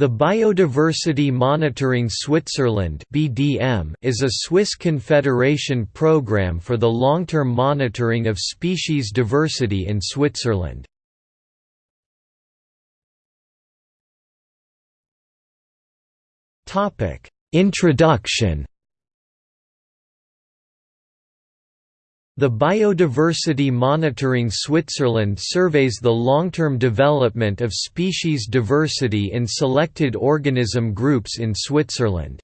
The Biodiversity Monitoring Switzerland (BDM) is a Swiss Confederation program for the long-term monitoring of species diversity in Switzerland. Topic: Introduction The Biodiversity Monitoring Switzerland surveys the long-term development of species diversity in selected organism groups in Switzerland.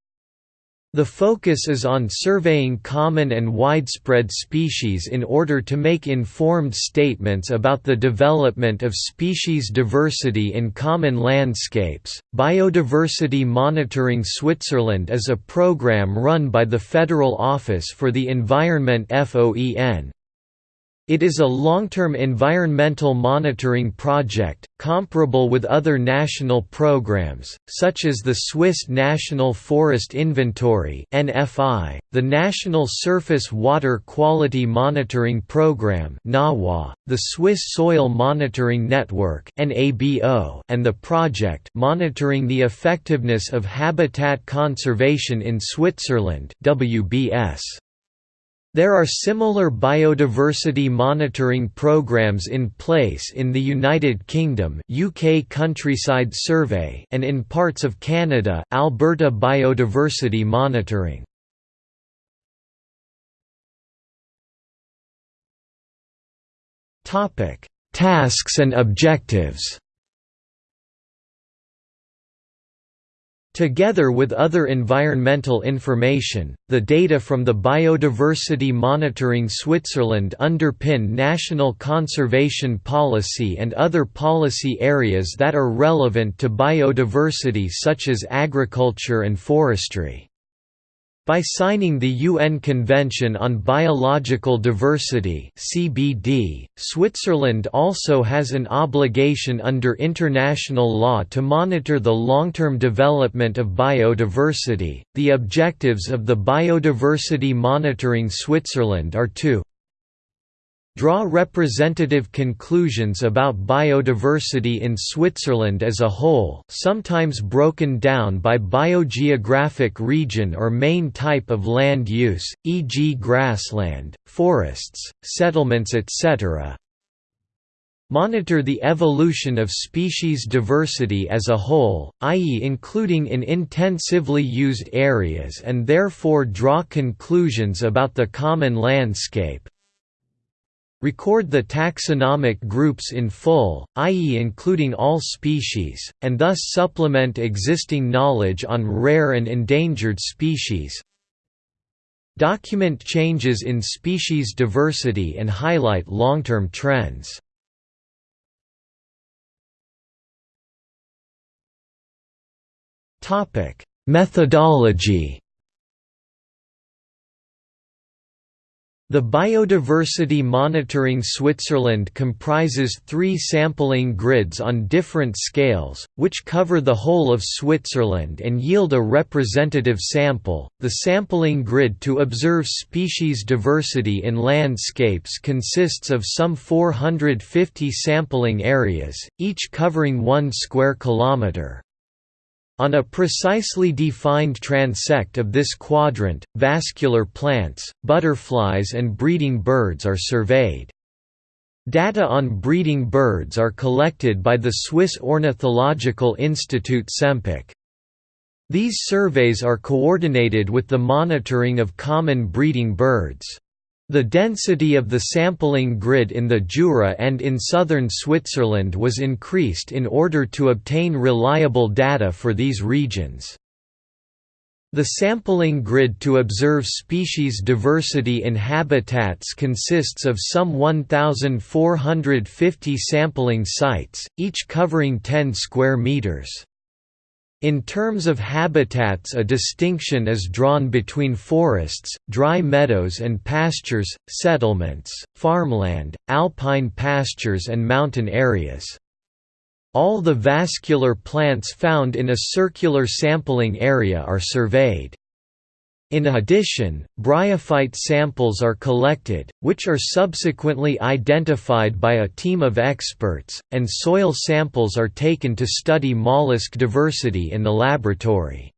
The focus is on surveying common and widespread species in order to make informed statements about the development of species diversity in common landscapes. Biodiversity Monitoring Switzerland is a program run by the Federal Office for the Environment FOEN, it is a long-term environmental monitoring project, comparable with other national programs, such as the Swiss National Forest Inventory the National Surface Water Quality Monitoring Program the Swiss Soil Monitoring Network and the project monitoring the effectiveness of habitat conservation in Switzerland WBS. There are similar biodiversity monitoring programs in place in the United Kingdom UK Countryside Survey and in parts of Canada Alberta Biodiversity Monitoring. Tasks and objectives Together with other environmental information, the data from the Biodiversity Monitoring Switzerland underpin national conservation policy and other policy areas that are relevant to biodiversity such as agriculture and forestry. By signing the UN Convention on Biological Diversity (CBD), Switzerland also has an obligation under international law to monitor the long-term development of biodiversity. The objectives of the Biodiversity Monitoring Switzerland are to draw representative conclusions about biodiversity in Switzerland as a whole sometimes broken down by biogeographic region or main type of land use, e.g. grassland, forests, settlements etc. Monitor the evolution of species diversity as a whole, i.e. including in intensively used areas and therefore draw conclusions about the common landscape, record the taxonomic groups in full, i.e. including all species, and thus supplement existing knowledge on rare and endangered species document changes in species diversity and highlight long-term trends. Methodology The Biodiversity Monitoring Switzerland comprises three sampling grids on different scales, which cover the whole of Switzerland and yield a representative sample. The sampling grid to observe species diversity in landscapes consists of some 450 sampling areas, each covering 1 square kilometre. On a precisely defined transect of this quadrant, vascular plants, butterflies and breeding birds are surveyed. Data on breeding birds are collected by the Swiss Ornithological Institute Sempach. These surveys are coordinated with the monitoring of common breeding birds. The density of the sampling grid in the Jura and in southern Switzerland was increased in order to obtain reliable data for these regions. The sampling grid to observe species diversity in habitats consists of some 1,450 sampling sites, each covering 10 square meters. In terms of habitats a distinction is drawn between forests, dry meadows and pastures, settlements, farmland, alpine pastures and mountain areas. All the vascular plants found in a circular sampling area are surveyed. In addition, bryophyte samples are collected, which are subsequently identified by a team of experts, and soil samples are taken to study mollusk diversity in the laboratory.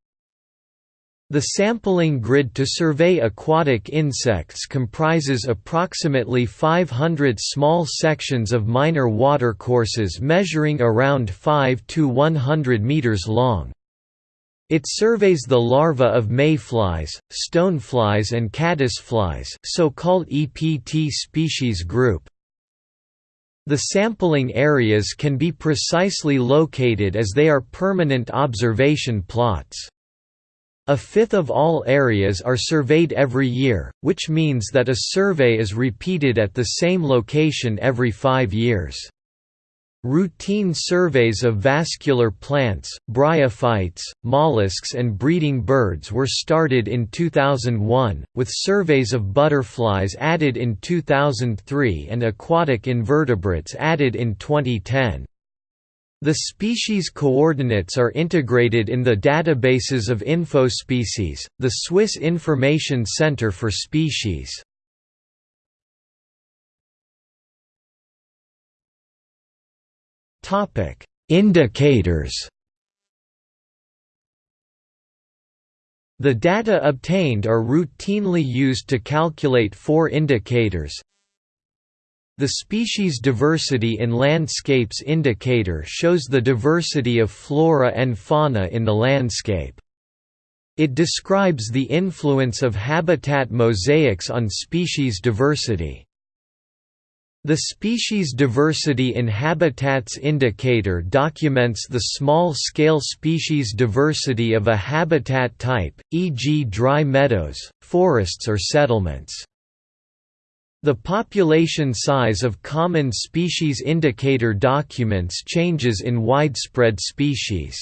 The sampling grid to survey aquatic insects comprises approximately 500 small sections of minor watercourses measuring around 5 to 100 meters long. It surveys the larvae of mayflies, stoneflies and caddisflies so-called EPT species group. The sampling areas can be precisely located as they are permanent observation plots. A fifth of all areas are surveyed every year, which means that a survey is repeated at the same location every five years. Routine surveys of vascular plants, bryophytes, mollusks and breeding birds were started in 2001, with surveys of butterflies added in 2003 and aquatic invertebrates added in 2010. The species coordinates are integrated in the databases of InfoSpecies, the Swiss Information Center for Species. Topic: Indicators. The data obtained are routinely used to calculate four indicators. The species diversity in landscapes indicator shows the diversity of flora and fauna in the landscape. It describes the influence of habitat mosaics on species diversity. The Species Diversity in Habitats Indicator documents the small-scale species diversity of a habitat type, e.g. dry meadows, forests or settlements. The population size of common species indicator documents changes in widespread species.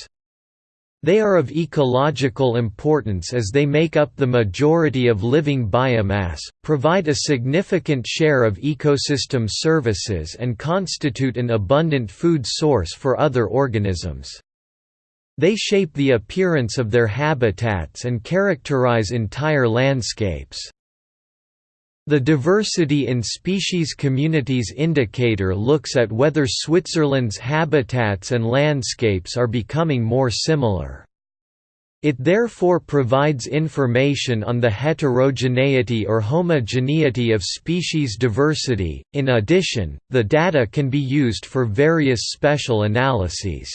They are of ecological importance as they make up the majority of living biomass, provide a significant share of ecosystem services and constitute an abundant food source for other organisms. They shape the appearance of their habitats and characterize entire landscapes. The Diversity in Species Communities Indicator looks at whether Switzerland's habitats and landscapes are becoming more similar. It therefore provides information on the heterogeneity or homogeneity of species diversity. In addition, the data can be used for various special analyses.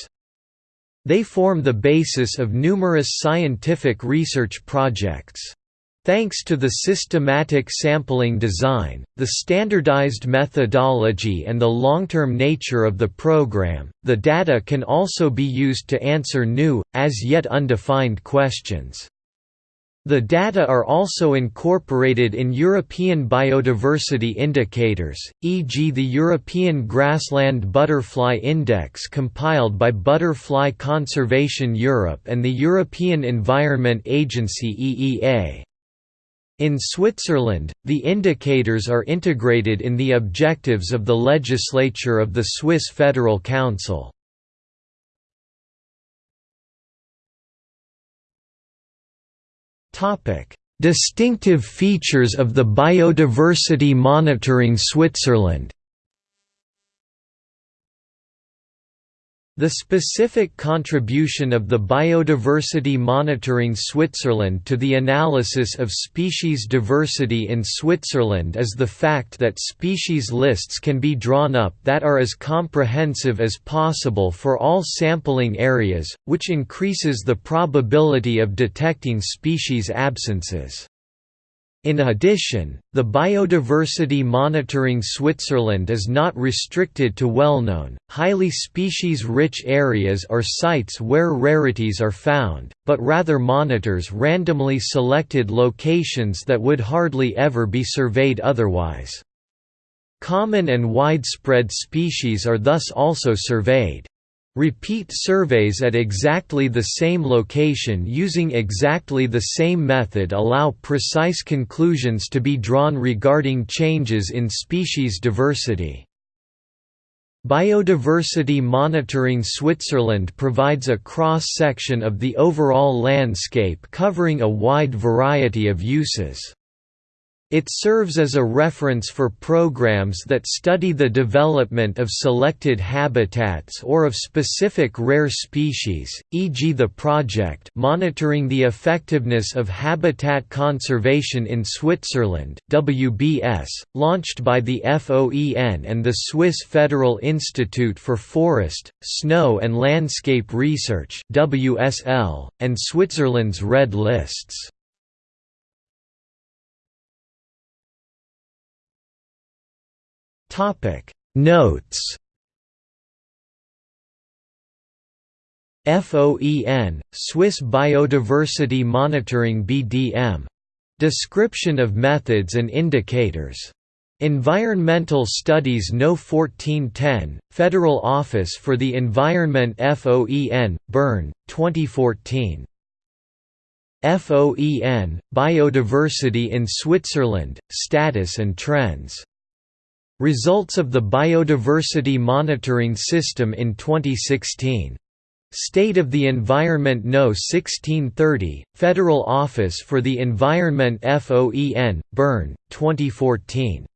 They form the basis of numerous scientific research projects. Thanks to the systematic sampling design, the standardized methodology and the long-term nature of the program, the data can also be used to answer new, as yet undefined questions. The data are also incorporated in European biodiversity indicators, e.g. the European Grassland Butterfly Index compiled by Butterfly Conservation Europe and the European Environment Agency EEA. In Switzerland, the indicators are integrated in the objectives of the legislature of the Swiss Federal Council. Distinctive features of the Biodiversity Monitoring Switzerland The specific contribution of the Biodiversity Monitoring Switzerland to the analysis of species diversity in Switzerland is the fact that species lists can be drawn up that are as comprehensive as possible for all sampling areas, which increases the probability of detecting species absences. In addition, the Biodiversity Monitoring Switzerland is not restricted to well-known, highly species-rich areas or sites where rarities are found, but rather monitors randomly selected locations that would hardly ever be surveyed otherwise. Common and widespread species are thus also surveyed. Repeat surveys at exactly the same location using exactly the same method allow precise conclusions to be drawn regarding changes in species diversity. Biodiversity Monitoring Switzerland provides a cross-section of the overall landscape covering a wide variety of uses. It serves as a reference for programs that study the development of selected habitats or of specific rare species, e.g. the project Monitoring the Effectiveness of Habitat Conservation in Switzerland WBS, launched by the FOEN and the Swiss Federal Institute for Forest, Snow and Landscape Research WSL, and Switzerland's Red Lists. Topic. Notes. FOEN Swiss Biodiversity Monitoring BDM Description of methods and indicators. Environmental Studies No. 1410, Federal Office for the Environment FOEN, Bern, 2014. FOEN, Biodiversity in Switzerland, Status and Trends Results of the Biodiversity Monitoring System in 2016. State of the Environment No 1630, Federal Office for the Environment FOEN, Bern, 2014.